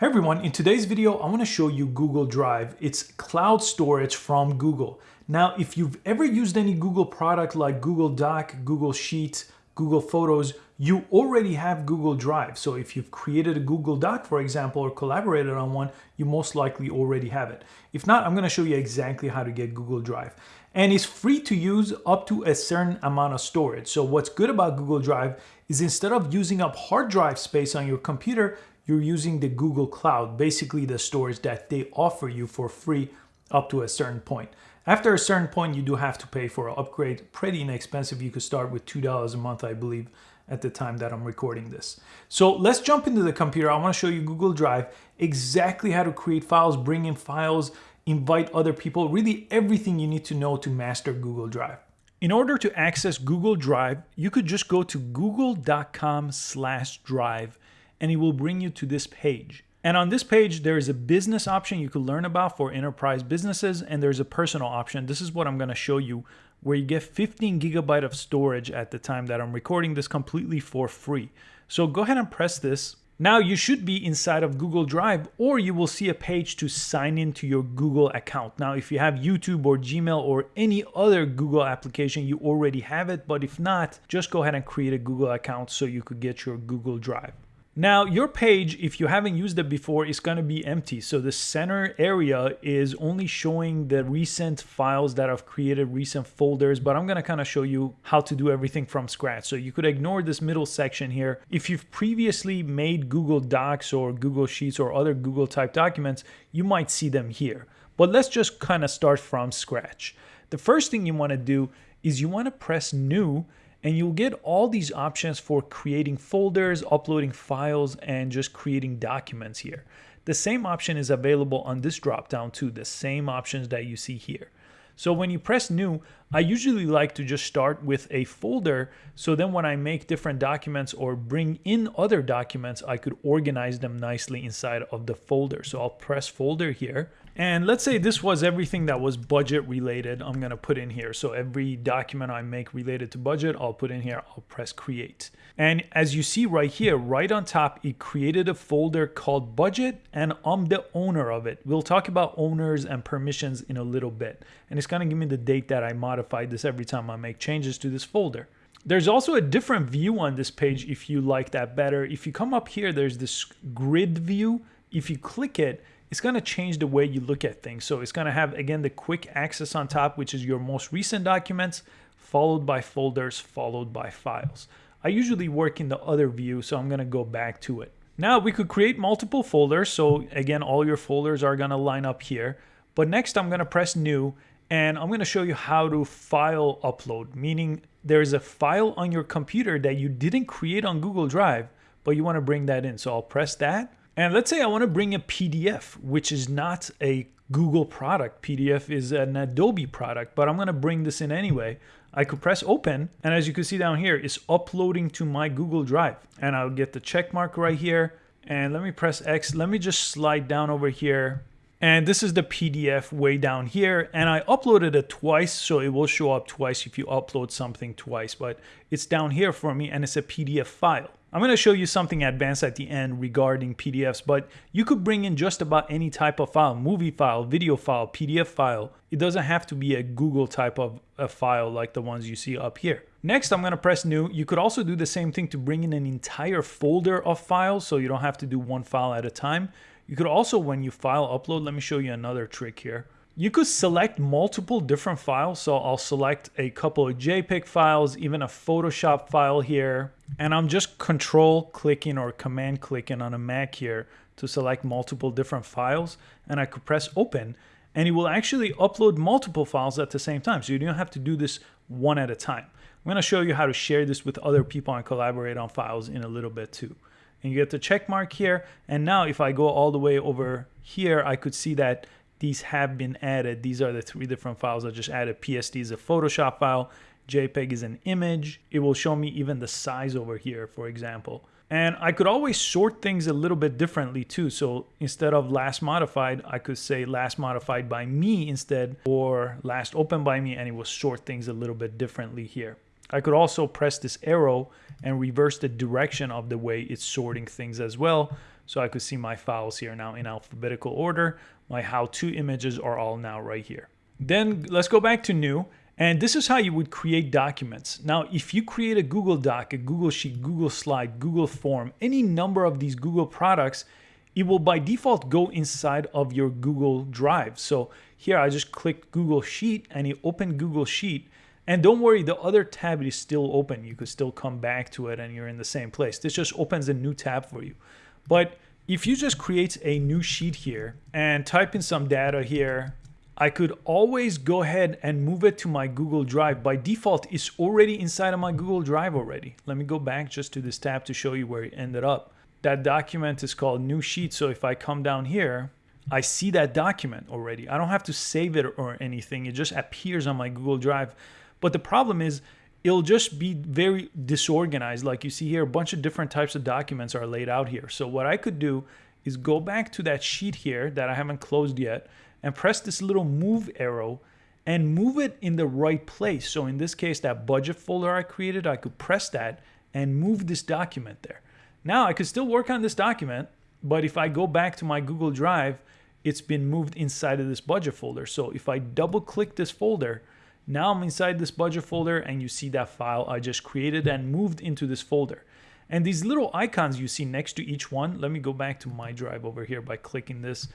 Hey everyone, in today's video, I want to show you Google Drive. It's cloud storage from Google. Now, if you've ever used any Google product like Google Doc, Google Sheets, Google Photos, you already have Google Drive. So if you've created a Google Doc, for example, or collaborated on one, you most likely already have it. If not, I'm gonna show you exactly how to get Google Drive. And it's free to use up to a certain amount of storage. So what's good about Google Drive is instead of using up hard drive space on your computer, you're using the Google Cloud, basically the storage that they offer you for free up to a certain point. After a certain point, you do have to pay for an upgrade. Pretty inexpensive. You could start with $2 a month, I believe, at the time that I'm recording this. So let's jump into the computer. I want to show you Google Drive, exactly how to create files, bring in files, invite other people, really everything you need to know to master Google Drive. In order to access Google Drive, you could just go to google.com slash drive and it will bring you to this page. And on this page, there is a business option you could learn about for enterprise businesses, and there's a personal option. This is what I'm gonna show you, where you get 15 gigabyte of storage at the time that I'm recording this completely for free. So go ahead and press this. Now you should be inside of Google Drive, or you will see a page to sign into your Google account. Now, if you have YouTube or Gmail or any other Google application, you already have it. But if not, just go ahead and create a Google account so you could get your Google Drive. Now your page, if you haven't used it before, is going to be empty. So the center area is only showing the recent files that I've created, recent folders, but I'm going to kind of show you how to do everything from scratch. So you could ignore this middle section here. If you've previously made Google Docs or Google Sheets or other Google type documents, you might see them here. But let's just kind of start from scratch. The first thing you want to do is you want to press new and you'll get all these options for creating folders, uploading files, and just creating documents here. The same option is available on this dropdown too, the same options that you see here. So when you press new, I usually like to just start with a folder. So then when I make different documents or bring in other documents, I could organize them nicely inside of the folder. So I'll press folder here and let's say this was everything that was budget related, I'm gonna put in here. So every document I make related to budget, I'll put in here, I'll press create. And as you see right here, right on top, it created a folder called budget and I'm the owner of it. We'll talk about owners and permissions in a little bit. And it's gonna give me the date that I modified this every time I make changes to this folder. There's also a different view on this page if you like that better. If you come up here, there's this grid view. If you click it, it's going to change the way you look at things. So it's going to have, again, the quick access on top, which is your most recent documents, followed by folders, followed by files. I usually work in the other view, so I'm going to go back to it. Now we could create multiple folders. So again, all your folders are going to line up here. But next I'm going to press new and I'm going to show you how to file upload, meaning there's a file on your computer that you didn't create on Google Drive, but you want to bring that in. So I'll press that and let's say I want to bring a PDF, which is not a Google product. PDF is an Adobe product, but I'm going to bring this in anyway. I could press open, and as you can see down here, it's uploading to my Google Drive. And I'll get the check mark right here. And let me press X. Let me just slide down over here. And this is the PDF way down here. And I uploaded it twice, so it will show up twice if you upload something twice. But it's down here for me, and it's a PDF file. I'm going to show you something advanced at the end regarding PDFs, but you could bring in just about any type of file, movie file, video file, PDF file. It doesn't have to be a Google type of a file like the ones you see up here. Next, I'm going to press new. You could also do the same thing to bring in an entire folder of files so you don't have to do one file at a time. You could also, when you file upload, let me show you another trick here. You could select multiple different files. So I'll select a couple of JPEG files, even a Photoshop file here. And I'm just control clicking or command clicking on a Mac here to select multiple different files. And I could press open and it will actually upload multiple files at the same time. So you don't have to do this one at a time. I'm gonna show you how to share this with other people and collaborate on files in a little bit too. And you get the check mark here. And now if I go all the way over here, I could see that these have been added. These are the three different files I just added. PSD is a Photoshop file. JPEG is an image. It will show me even the size over here, for example. And I could always sort things a little bit differently too. So instead of last modified, I could say last modified by me instead, or last opened by me, and it will sort things a little bit differently here. I could also press this arrow and reverse the direction of the way it's sorting things as well. So I could see my files here now in alphabetical order. My how-to images are all now right here. Then let's go back to new. And this is how you would create documents. Now, if you create a Google Doc, a Google Sheet, Google Slide, Google Form, any number of these Google products, it will by default go inside of your Google Drive. So here I just click Google Sheet and it opened Google Sheet. And don't worry, the other tab is still open. You could still come back to it and you're in the same place. This just opens a new tab for you. But if you just create a new sheet here and type in some data here, I could always go ahead and move it to my Google Drive. By default, it's already inside of my Google Drive already. Let me go back just to this tab to show you where it ended up. That document is called new sheet. So if I come down here, I see that document already. I don't have to save it or anything. It just appears on my Google Drive. But the problem is it'll just be very disorganized. Like you see here, a bunch of different types of documents are laid out here. So what I could do is go back to that sheet here that I haven't closed yet and press this little move arrow and move it in the right place. So in this case, that budget folder I created, I could press that and move this document there. Now I could still work on this document, but if I go back to my Google Drive, it's been moved inside of this budget folder. So if I double click this folder, now I'm inside this budget folder and you see that file I just created and moved into this folder. And these little icons you see next to each one, let me go back to my drive over here by clicking this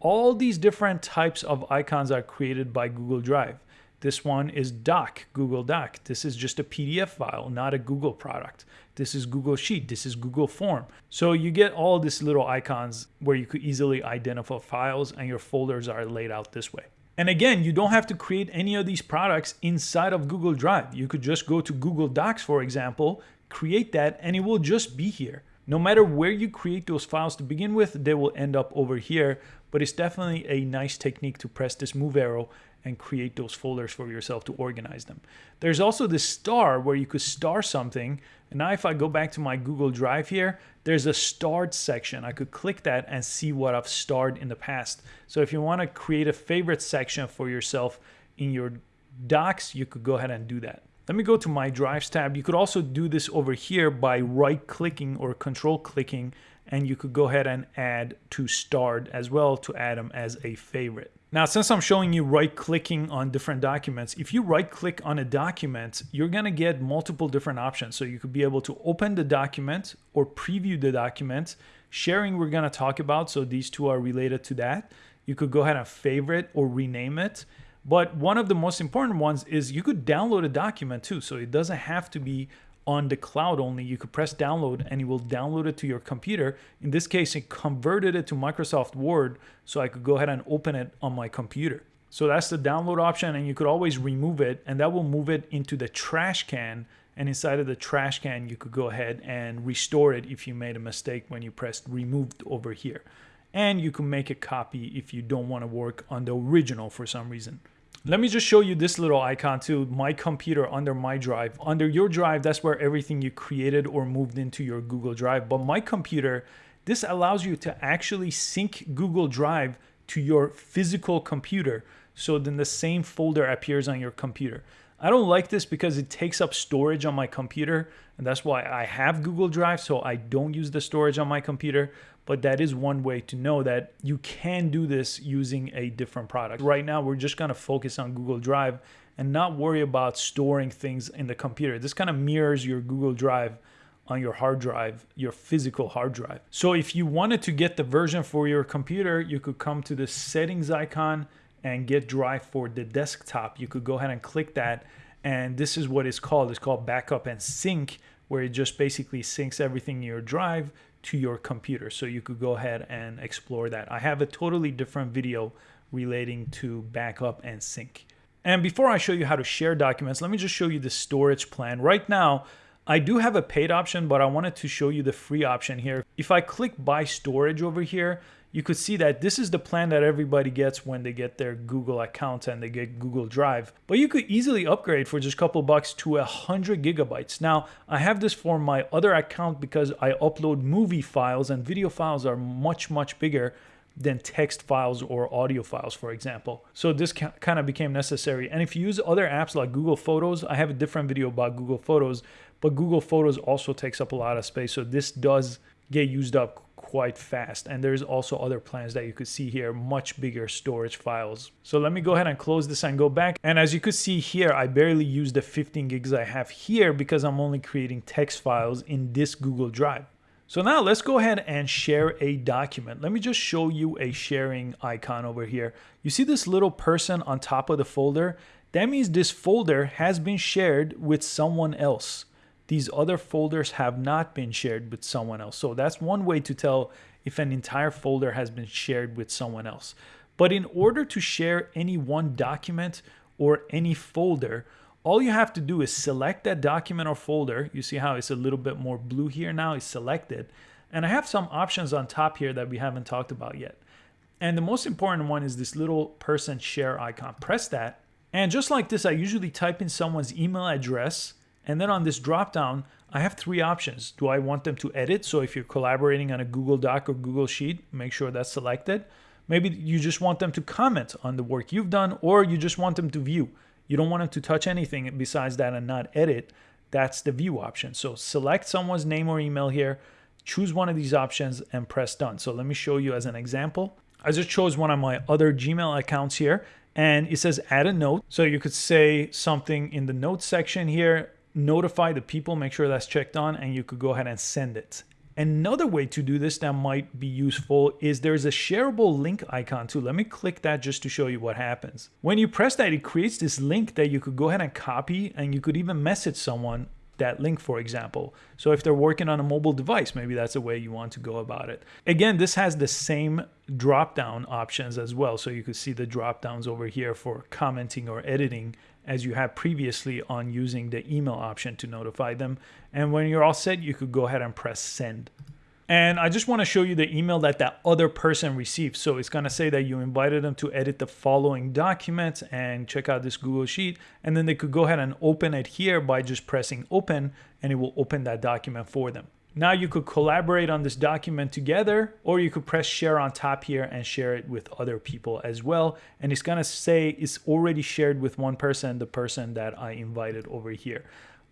all these different types of icons are created by Google Drive. This one is Doc, Google Doc. This is just a PDF file, not a Google product. This is Google Sheet. This is Google Form. So you get all these little icons where you could easily identify files and your folders are laid out this way. And again, you don't have to create any of these products inside of Google Drive. You could just go to Google Docs, for example, create that, and it will just be here. No matter where you create those files to begin with, they will end up over here but it's definitely a nice technique to press this move arrow and create those folders for yourself to organize them. There's also this star where you could star something. And now if I go back to my Google Drive here, there's a starred section. I could click that and see what I've starred in the past. So if you want to create a favorite section for yourself in your docs, you could go ahead and do that. Let me go to my drives tab. You could also do this over here by right clicking or control clicking and you could go ahead and add to starred as well to add them as a favorite. Now, since I'm showing you right clicking on different documents, if you right click on a document, you're gonna get multiple different options. So you could be able to open the document or preview the document. Sharing we're gonna talk about, so these two are related to that. You could go ahead and favorite or rename it. But one of the most important ones is you could download a document too. So it doesn't have to be on the cloud only, you could press download and it will download it to your computer. In this case, it converted it to Microsoft Word so I could go ahead and open it on my computer. So that's the download option and you could always remove it and that will move it into the trash can and inside of the trash can you could go ahead and restore it if you made a mistake when you pressed removed over here. And you can make a copy if you don't want to work on the original for some reason. Let me just show you this little icon to my computer under my drive. Under your drive, that's where everything you created or moved into your Google Drive. But my computer, this allows you to actually sync Google Drive to your physical computer. So then the same folder appears on your computer. I don't like this because it takes up storage on my computer and that's why I have Google Drive so I don't use the storage on my computer but that is one way to know that you can do this using a different product. Right now we're just going to focus on Google Drive and not worry about storing things in the computer. This kind of mirrors your Google Drive on your hard drive, your physical hard drive. So if you wanted to get the version for your computer, you could come to the settings icon and get drive for the desktop. You could go ahead and click that and this is what it's called. It's called backup and sync where it just basically syncs everything in your drive to your computer. So you could go ahead and explore that. I have a totally different video relating to backup and sync. And before I show you how to share documents, let me just show you the storage plan. Right now, I do have a paid option, but I wanted to show you the free option here. If I click buy storage over here, you could see that this is the plan that everybody gets when they get their Google account and they get Google Drive. But you could easily upgrade for just a couple bucks to a hundred gigabytes. Now, I have this for my other account because I upload movie files and video files are much, much bigger than text files or audio files, for example. So this kind of became necessary. And if you use other apps like Google Photos, I have a different video about Google Photos, but Google Photos also takes up a lot of space. So this does get used up quite fast. And there's also other plans that you could see here, much bigger storage files. So let me go ahead and close this and go back. And as you could see here, I barely use the 15 gigs I have here because I'm only creating text files in this Google Drive. So now let's go ahead and share a document. Let me just show you a sharing icon over here. You see this little person on top of the folder? That means this folder has been shared with someone else. These other folders have not been shared with someone else. So that's one way to tell if an entire folder has been shared with someone else. But in order to share any one document or any folder, all you have to do is select that document or folder. You see how it's a little bit more blue here now, it's selected. And I have some options on top here that we haven't talked about yet. And the most important one is this little person share icon. Press that. And just like this, I usually type in someone's email address. And then on this dropdown, I have three options. Do I want them to edit? So if you're collaborating on a Google Doc or Google Sheet, make sure that's selected. Maybe you just want them to comment on the work you've done, or you just want them to view. You don't want them to touch anything besides that and not edit. That's the view option. So select someone's name or email here, choose one of these options and press done. So let me show you as an example. I just chose one of my other Gmail accounts here and it says add a note. So you could say something in the notes section here, notify the people, make sure that's checked on, and you could go ahead and send it. Another way to do this that might be useful is there's a shareable link icon too. Let me click that just to show you what happens. When you press that, it creates this link that you could go ahead and copy and you could even message someone that link, for example. So if they're working on a mobile device, maybe that's the way you want to go about it. Again, this has the same drop down options as well. So you could see the drop downs over here for commenting or editing as you have previously on using the email option to notify them. And when you're all set, you could go ahead and press send. And I just want to show you the email that that other person received. So it's going to say that you invited them to edit the following document and check out this Google Sheet. And then they could go ahead and open it here by just pressing open and it will open that document for them. Now you could collaborate on this document together, or you could press share on top here and share it with other people as well. And it's gonna say it's already shared with one person, the person that I invited over here.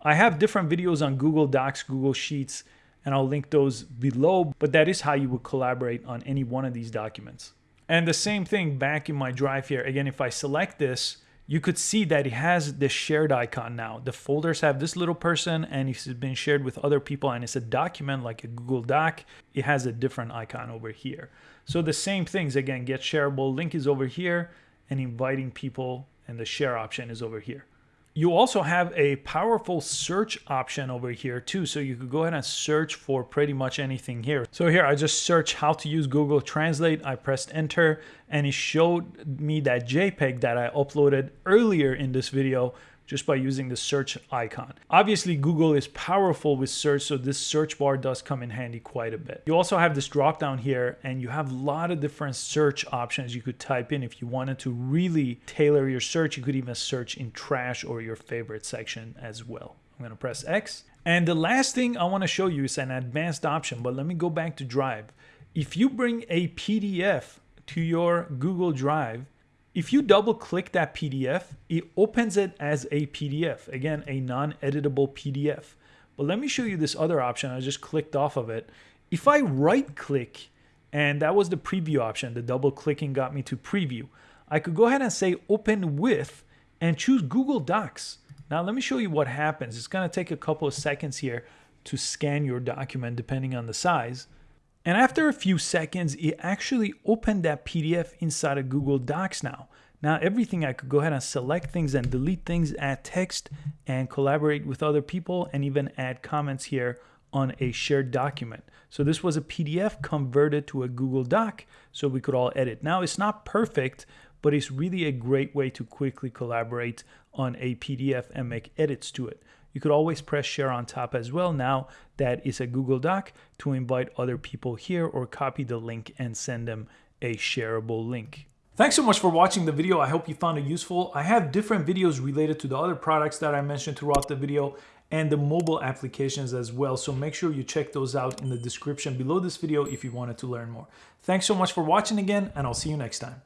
I have different videos on Google Docs, Google Sheets, and I'll link those below, but that is how you would collaborate on any one of these documents. And the same thing back in my drive here. Again, if I select this, you could see that it has the shared icon now. The folders have this little person and it's been shared with other people and it's a document like a Google Doc. It has a different icon over here. So the same things, again, get shareable link is over here and inviting people and the share option is over here. You also have a powerful search option over here too. So you could go ahead and search for pretty much anything here. So here I just search how to use Google Translate. I pressed enter and it showed me that JPEG that I uploaded earlier in this video just by using the search icon. Obviously, Google is powerful with search, so this search bar does come in handy quite a bit. You also have this drop down here, and you have a lot of different search options you could type in. If you wanted to really tailor your search, you could even search in trash or your favorite section as well. I'm gonna press X. And the last thing I wanna show you is an advanced option, but let me go back to Drive. If you bring a PDF to your Google Drive, if you double click that PDF, it opens it as a PDF. Again, a non-editable PDF. But let me show you this other option. I just clicked off of it. If I right click, and that was the preview option, the double clicking got me to preview. I could go ahead and say open with and choose Google Docs. Now let me show you what happens. It's gonna take a couple of seconds here to scan your document depending on the size. And after a few seconds, it actually opened that PDF inside of Google Docs now. Now everything I could go ahead and select things and delete things, add text and collaborate with other people and even add comments here on a shared document. So this was a PDF converted to a Google Doc so we could all edit. Now it's not perfect, but it's really a great way to quickly collaborate on a PDF and make edits to it. You could always press share on top as well now that is a Google Doc to invite other people here or copy the link and send them a shareable link. Thanks so much for watching the video. I hope you found it useful. I have different videos related to the other products that I mentioned throughout the video and the mobile applications as well. So make sure you check those out in the description below this video if you wanted to learn more. Thanks so much for watching again, and I'll see you next time.